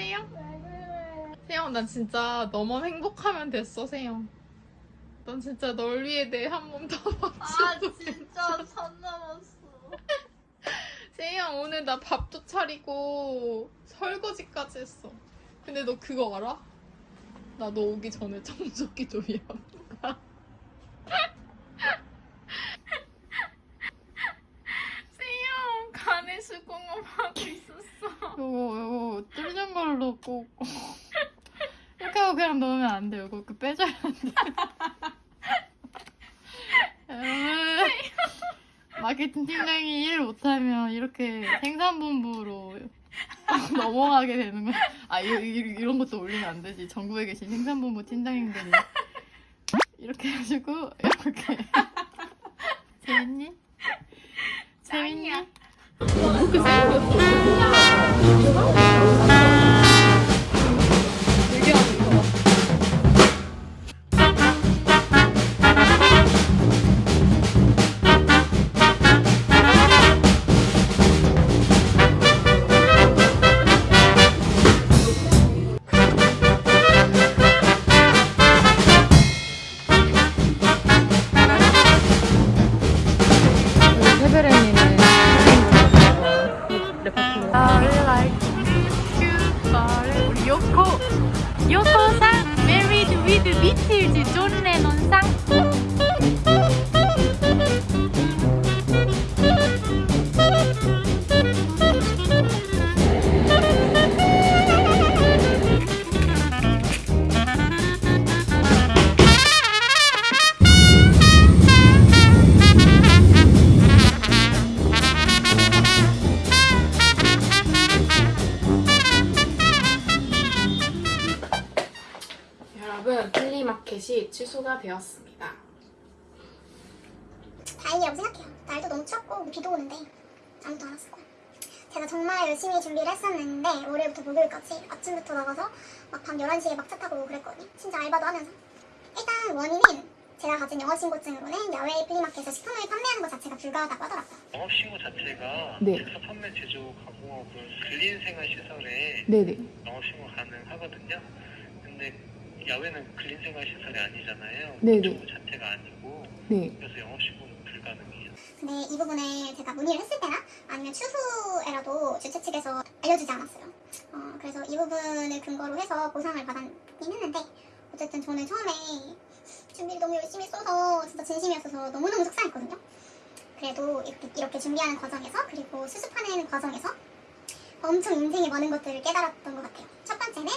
세영? 세영 난 진짜 너만 행복하면 됐어 세영 난 진짜 널 위해 내 한 몸더 아 바치고 진짜 선 넘었어. 세영 오늘 나 밥도 차리고 설거지까지 했어 근데 너 그거 알아? 나 너 오기 전에 청소기 좀 해야 세영 간에 수공업 하고 있었어 요거 요거 뚫는 꼭 이렇게 하고 그냥 넣으면 안 돼요 이거 그 빼줘야 돼 여러분 마케팅 팀장이 일 못하면 이렇게 생산본부로 넘어가게 되는 거야. 아, 이, 이, 이런 것도 올리면 안 되지. 전국에 계신 생산본부 팀장님들이 이렇게 해가지고 이렇게 재밌니? 재밌니? Sevdim. 마켓이 취소가 되었습니다. 다행이라고 생각해요. 날도 너무 춥고 비도 오는데 아무도 안 왔을 거야. 제가 정말 열심히 준비를 했었는데 월요일부터 목요일까지 아침부터 나가서 막 밤 11시에 막 차 타고 그랬거든요. 진짜 알바도 하면서. 일단 원인은 제가 가진 영어 신고증으로는 야외 플리마켓에서 식품을 판매하는 것 자체가 불가하다고 하더라고요. 영업신고 자체가 네. 즉사 판매 제조 가공업 그 근린생활 시설에 네네. 영업신고 가능하거든요. 근데 야외는 근린 생활 시설이 아니잖아요. 네네. 그쪽 자체가 아니고 네. 그래서 영업신고는 불가능해요. 근데 이 부분을 제가 문의를 했을 때나 아니면 추후에라도 주최 측에서 알려주지 않았어요. 어, 그래서 이 부분을 근거로 해서 보상을 받았긴 했는데 어쨌든 저는 처음에 준비를 너무 열심히 써서 진짜 진심이었어서 너무너무 속상했거든요. 그래도 이렇게, 이렇게 준비하는 과정에서 그리고 수습하는 과정에서 엄청 인생에 많은 것들을 깨달았던 것 같아요. 첫 번째는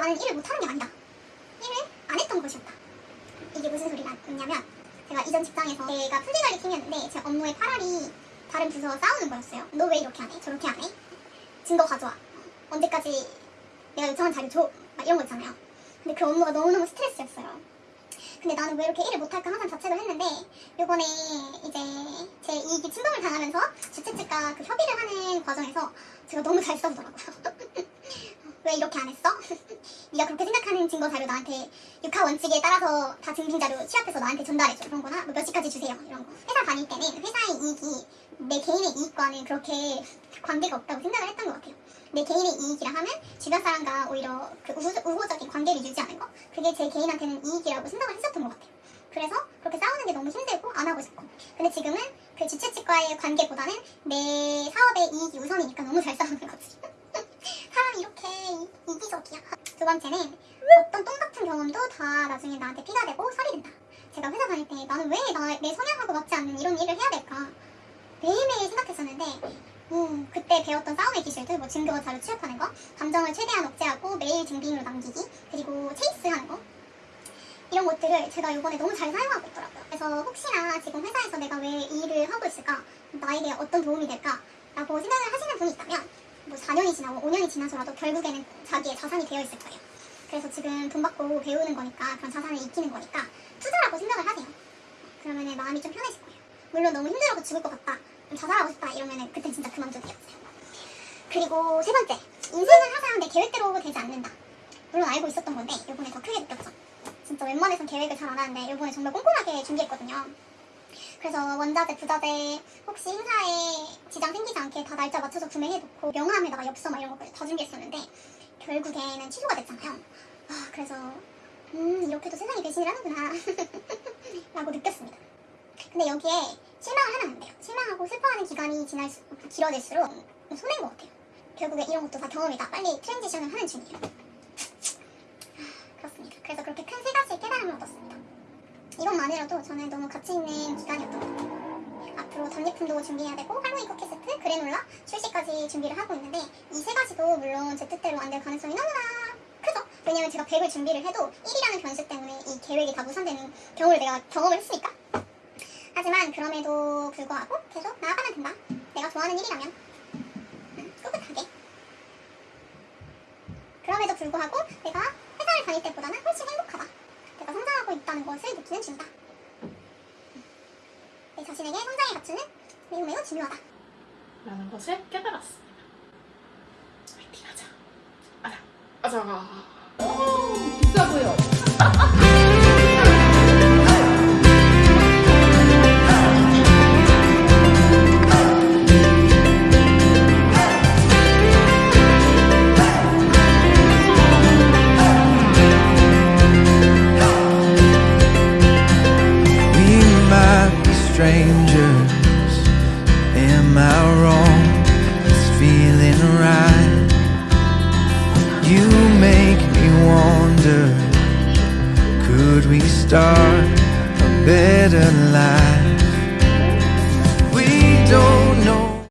나는 일을 못하는 게 아니다. 했던 것이었다. 이게 무슨 소리냐면 제가 이전 직장에서 제가 풀리관리 팀이었는데 제 업무의 8알이 다른 부서와 싸우는 거였어요. 너 왜 이렇게 안 해? 저렇게 안 해? 증거 가져와. 언제까지 내가 요청한 자료 줘? 막 이런 거 있잖아요. 근데 그 업무가 너무너무 스트레스였어요. 근데 나는 왜 이렇게 일을 못할까 항상 자책을 했는데 요번에 이제 제 이익이 침범을 당하면서 주최 측과 그 협의를 하는 과정에서 제가 너무 잘 싸우더라고요. 왜 이렇게 안 했어? 네가 그렇게 생각하는 증거 자료 나한테 육하 원칙에 따라서 다 증빙 자료 취합해서 나한테 전달해줘. 이런 거나 뭐 몇 시까지 주세요? 이런 거. 회사 다닐 때는 회사의 이익이 내 개인의 이익과는 그렇게 관계가 없다고 생각을 했던 것 같아요. 내 개인의 이익이라 하면 주변 사람과 오히려 그 우호, 우호적인 관계를 유지하는 거? 그게 제 개인한테는 이익이라고 생각을 했었던 것 같아요. 그래서 그렇게 싸우는 게 너무 힘들고 안 하고 싶고. 근데 지금은 그 주최 측과의 관계보다는 내 사업의 이익이 우선이니까 너무 잘 싸우는 거지 사람이 이렇게 이- 이기적이야. 두 번째는 어떤 똥 같은 경험도 다 나중에 나한테 피가 되고 살이 된다. 제가 회사 다닐 때 나는 왜 내 성향하고 맞지 않는 이런 일을 해야 될까 매일매일 생각했었는데 음, 그때 배웠던 싸움의 기술들, 뭐 증거 자료 취합하는 거, 감정을 최대한 억제하고 메일 증빙으로 남기기, 그리고 체이스하는 거 이런 것들을 제가 이번에 너무 잘 사용하고 있더라고요. 그래서 혹시나 지금 회사에서 내가 왜이 일을 하고 있을까, 나에게 어떤 도움이 될까 라고 생각을 하시는 분이 있다면 뭐 4년이 지나고 5년이 지나서라도 결국에는 자기의 자산이 되어 있을 거예요. 그래서 지금 돈 받고 배우는 거니까 그런 자산을 익히는 거니까 투자라고 생각을 하세요. 그러면 마음이 좀 편해질 거예요. 물론 너무 힘들어서 죽을 것 같다, 좀 자살하고 싶다 이러면 그때 진짜 그만둬도 돼요. 그리고 세 번째, 인생은 항상 내 계획대로 되지 않는다. 물론 알고 있었던 건데 이번에 더 크게 느꼈죠. 진짜 웬만해선 계획을 잘 안 하는데 이번에 정말 꼼꼼하게 준비했거든요. 그래서 원자재, 부자재 혹시 행사에 지장 생기지 않게 다 날짜 맞춰서 구매해놓고 명함에다가 엽서 막 이런 것까지 다 준비했었는데 결국에는 취소가 됐잖아요. 아, 그래서 음 이렇게도 세상이 배신을 하는구나 라고 느꼈습니다. 근데 여기에 실망을 하면 안 돼요. 실망하고 슬퍼하는 기간이 지날 수, 길어질수록 손해인 것 같아요. 결국에 이런 것도 다 경험이다. 빨리 트랜지션을 하는 중이에요. 아, 그렇습니다. 그래서 그렇게 큰 세 가지 깨달음을 얻었습니다. 이것만으로도 저는 너무 가치 있는 기간이었던 것 같아요. 앞으로 전리품도 준비해야 되고 할로윈 쿠키 세트, 그래놀라 출시까지 준비를 하고 있는데 이 세 가지도 물론 제 뜻대로 안 될 가능성이 너무나 크죠. 왜냐면 제가 100을 준비를 해도 1이라는 변수 때문에 이 계획이 다 무산되는 경우를 내가 경험을 했으니까. 하지만 그럼에도 불구하고 계속 나아가면 된다. 내가 좋아하는 일이라면 음, 꿋꿋하게. 그럼에도 불구하고 내가 회사를 다닐 때보다는 훨씬 성장 하고 있다는 것을 느끼는 중이다. 내 자신에게 성장의 가치는 매우 매우 중요하다. 라는 것을 깨달았습니다. 화이팅 하자. 아자, 아자.